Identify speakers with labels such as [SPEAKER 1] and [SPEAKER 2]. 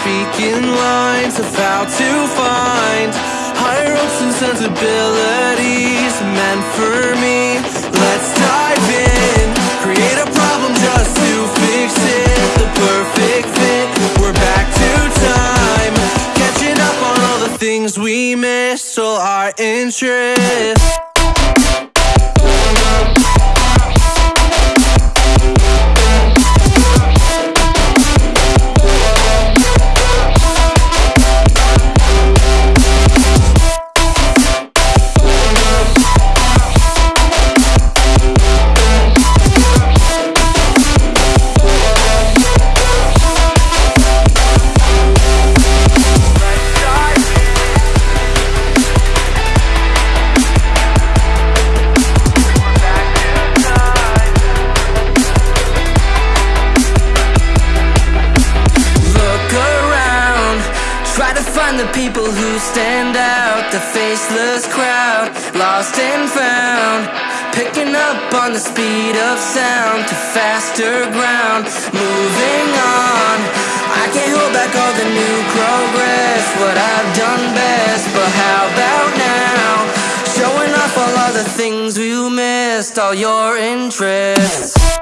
[SPEAKER 1] speaking lines of how to find higher hopes and sensibilities meant for me. Let's dive in, create a problem just to fix it. The perfect fit, we're back to time. Catching up on all the things we missed, all our interests. People who stand out. The faceless crowd, lost and found. Picking up on the speed of sound to faster ground. Moving on, I can't hold back all the new progress. What I've done best, but how about now? Showing off all of the things we missed, all your interests.